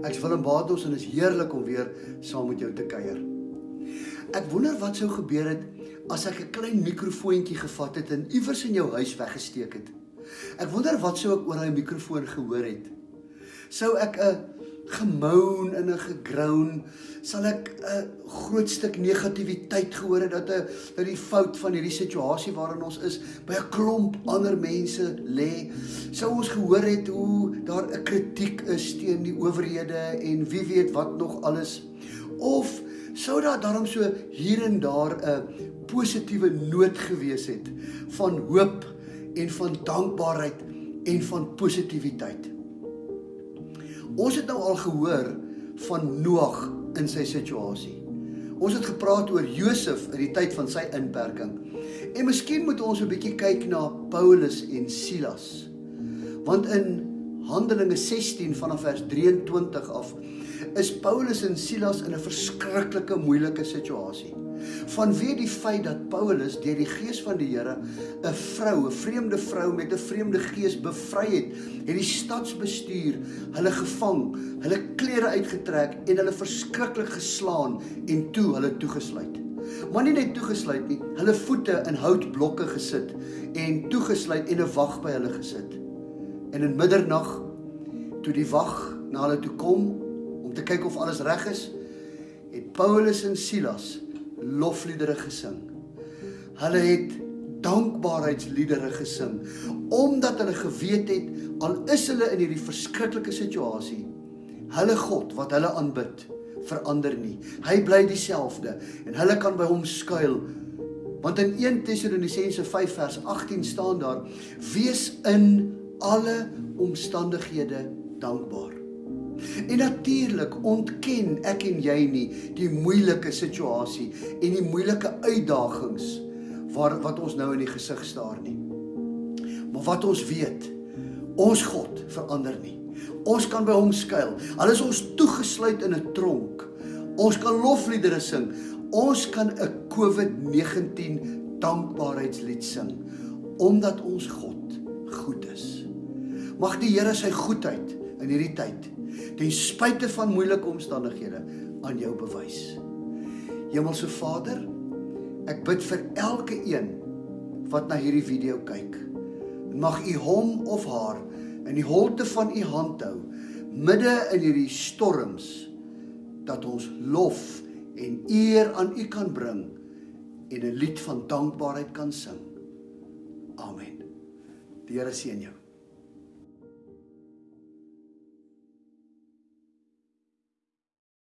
Willem Batos en is heerlik om weer saam met jou te kuier. Ek wonder wat sou gebeur het as ek 'n klein mikrofoontjie gevat het en iewers in jou huis weggesteek het. Ek wonder wat sou ek oor daai mikrofoon gehoor het. Sou ek 'n gemoun en 'n gegroun sal ek 'n groot stuk negatiwiteit gehoor het dat 'n dat die fout van hierdie situasie waarin ons is by 'n klomp ander mense lê sou ons gehoor het hoe daar 'n kritiek is teen die owerhede en wie weet wat nog alles. Of sou daar daarom so hier en daar 'n positiewe noot gewees het van hoop en van dankbaarheid en van positiwiteit Ons het nou al gehoor van Noag in sy situasie. Ons het gepraat oor Josef in die tyd van sy inperking. En miskien moet ons 'n bietjie kyk na Paulus en Silas. Want in Handelinge 16 vanaf vers 23 af is Paulus en Silas in 'n verskriklike moeilike situasie vanweë die feit dat Paulus deur die gees van die Here 'n vrou, 'n vreemde vrou met 'n vreemde gees bevry het, het die stadsbestuur hulle gevang, hulle klere uitgetrek en hulle verskriklik geslaan en toe hulle toegesluit. Maar nie net toegesluit nie, hulle voete in houtblokke gesit en toegesluit en 'n wag by hulle gesit. En in middernag toe die wag na hulle toe kom om te kyk of alles reg is, het Paulus en Silas lofliedere gesing. Hulle het dankbaarheidsliedere gesing omdat hulle geweet het al is hulle in hierdie verskriklike situasie, hulle God wat hulle aanbid, verander nie. Hy bly dieselfde en hulle kan by hom skuil. Want in 1 Tessalonisense 5 vers 18 staan daar: Wees in alle omstandighede dankbaar. En natuurlik ontken ek en jy nie die moeilike situasie en die moeilike uitdagings waar wat ons nou in die gesig staar nie. Maar wat ons weet, ons God verander nie. Ons kan by hom skuil. Al is ons toegesluit in 'n tronk. Ons kan lofliedere sing. Ons kan 'n COVID-19 dankbaarheidslied sing omdat ons God goed is. Mag die Here sy goedheid in hierdie tyd ten spyte van moeilike omstandighede aan jou bewys. Hemelse Vader, ek bid vir elke een wat na hierdie video kyk. Mag U hom of haar in die holte van U hand hou midde in hierdie storms dat ons lof en eer aan U kan bring en 'n lied van dankbaarheid kan sing. Amen. Die Here seën jou.